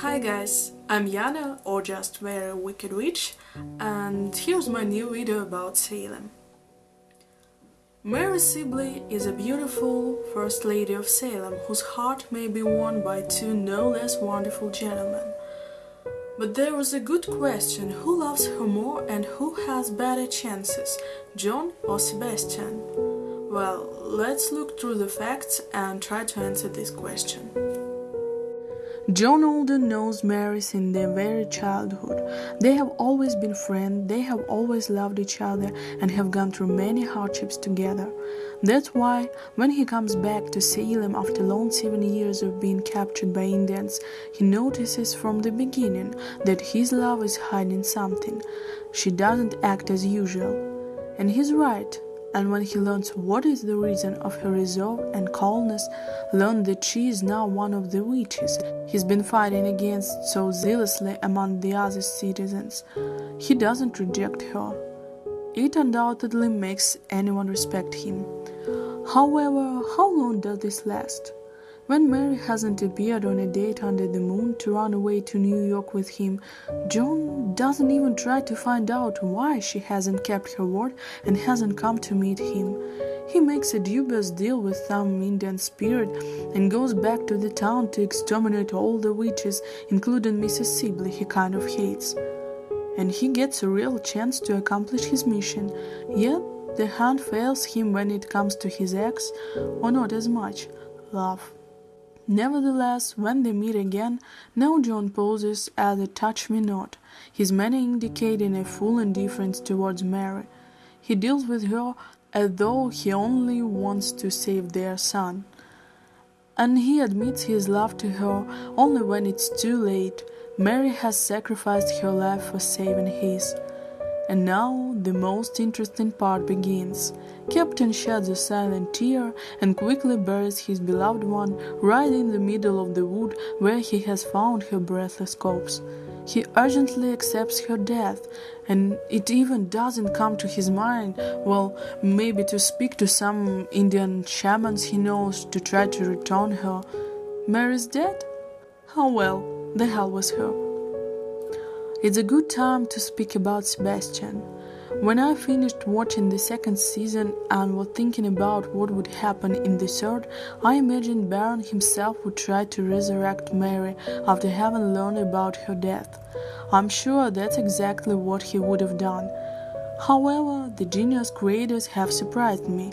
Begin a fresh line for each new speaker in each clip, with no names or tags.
I'm Yana, or just very wicked witch, and here's my new video about Salem. Mary Sibley is a beautiful First Lady of Salem whose heart may be won by two no less wonderful gentlemen. But there was a good question who loves her more and who has better chances, John or Sebastian? Well, let's look through the facts and try to answer this question.
John Alden knows Mary since their very childhood. They have always been friends, they have always loved each other, and have gone through many hardships together. That's why, when he comes back to Salem after long seven years of being captured by Indians, he notices from the beginning that his love is hiding something. She doesn't act as usual. And he's right and when he learns what is the reason of her reserve and coldness, learn that she is now one of the witches he's been fighting against so zealously among the other citizens. He doesn't reject her. It undoubtedly makes anyone respect him. However, how long does this last? When Mary hasn't appeared on a date under the moon to run away to New York with him, John doesn't even try to find out why she hasn't kept her word and hasn't come to meet him. He makes a dubious deal with some Indian spirit and goes back to the town to exterminate all the witches, including Mrs. Sibley he kind of hates. And he gets a real chance to accomplish his mission, yet the hand fails him when it comes to his ex, or not as much, love. Nevertheless, when they meet again, now John poses as a touch me not, his manner indicating a full indifference towards Mary. He deals with her as though he only wants to save their son. And he admits his love to her only when it's too late. Mary has sacrificed her life for saving his. And now the most interesting part begins. Captain sheds a silent tear and quickly buries his beloved one right in the middle of the wood where he has found her breathless corpse. He urgently accepts her death, and it even doesn't come to his mind, well, maybe to speak to some Indian shamans he knows to try to return her. Mary's dead? How well, the hell was her. It's a good time to speak about Sebastian. When I finished watching the second season and was thinking about what would happen in the third, I imagined Baron himself would try to resurrect Mary after having learned about her death. I'm sure that's exactly what he would have done. However, the genius creators have surprised me.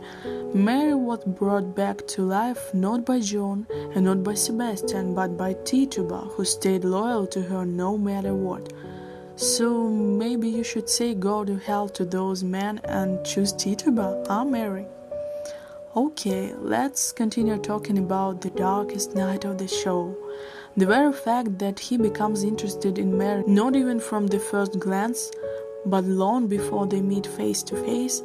Mary was brought back to life not by John and not by Sebastian, but by Tituba, who stayed loyal to her no matter what. So maybe you should say go to hell to those men and choose Tituba, huh, Mary? Okay, let's continue talking about the darkest night of the show. The very fact that he becomes interested in Mary not even from the first glance, but long before they meet face to face,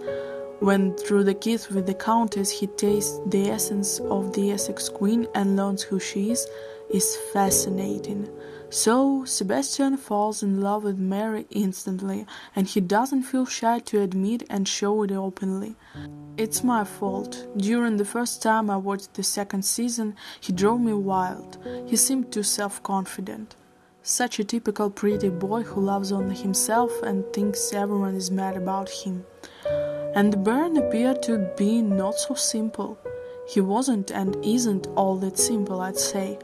when through the kiss with the Countess he tastes the essence of the Essex Queen and learns who she is, is fascinating. So Sebastian falls in love with Mary instantly, and he doesn't feel shy to admit and show it openly. It's my fault. During the first time I watched the second season, he drove me wild. He seemed too self confident. Such a typical pretty boy who loves only himself and thinks everyone is mad about him. And the Baron appeared to be not so simple. He wasn't and isn't all that simple, I'd say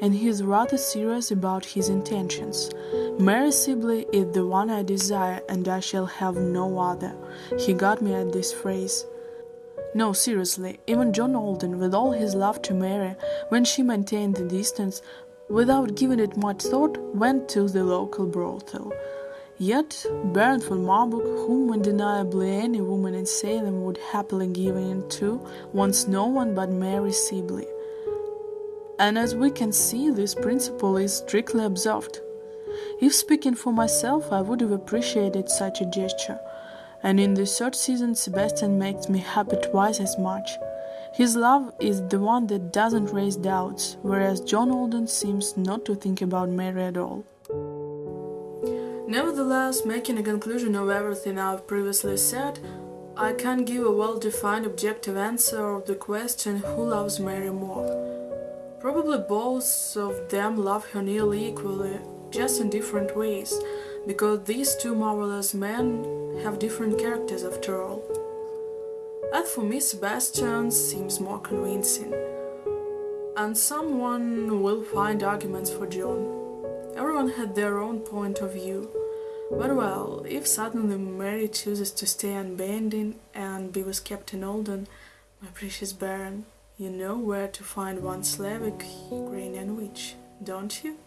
and he is rather serious about his intentions. Mary Sibley is the one I desire, and I shall have no other. He got me at this phrase. No, seriously, even John Alden, with all his love to Mary, when she maintained the distance, without giving it much thought, went to the local brothel. Yet, Baron von Marburg, whom undeniably any woman in Salem would happily give in to, wants no one but Mary Sibley and as we can see, this principle is strictly observed. If speaking for myself, I would have appreciated such a gesture, and in the third season, Sebastian makes me happy twice as much. His love is the one that doesn't raise doubts, whereas John Alden seems not to think about Mary at all.
Nevertheless, making a conclusion of everything I've previously said, I can't give a well defined objective answer of the question who loves Mary more. Probably both of them love her nearly equally. just in different ways, because these two marvelous men have different characters after all. As for me, Sebastian seems more convincing, and someone will find arguments for John. Everyone had their own point of view. But well, if suddenly Mary chooses to stay unbending and be with Captain Alden, my precious Baron, you know where to find one Slavic Ukrainian witch, don't you?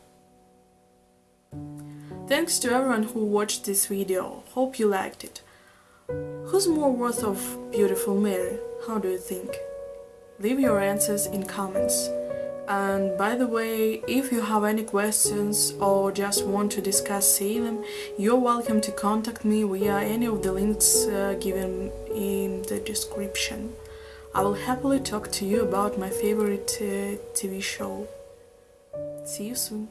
Thanks to everyone who watched this video, hope you liked it. Who's more worth of beautiful Mary? How do you think? Leave your answers in comments. And by the way, if you have any questions or just want to discuss Salem, you're welcome to contact me via any of the links uh, given in the description. I will happily talk to you about my favorite uh, TV show. See you soon.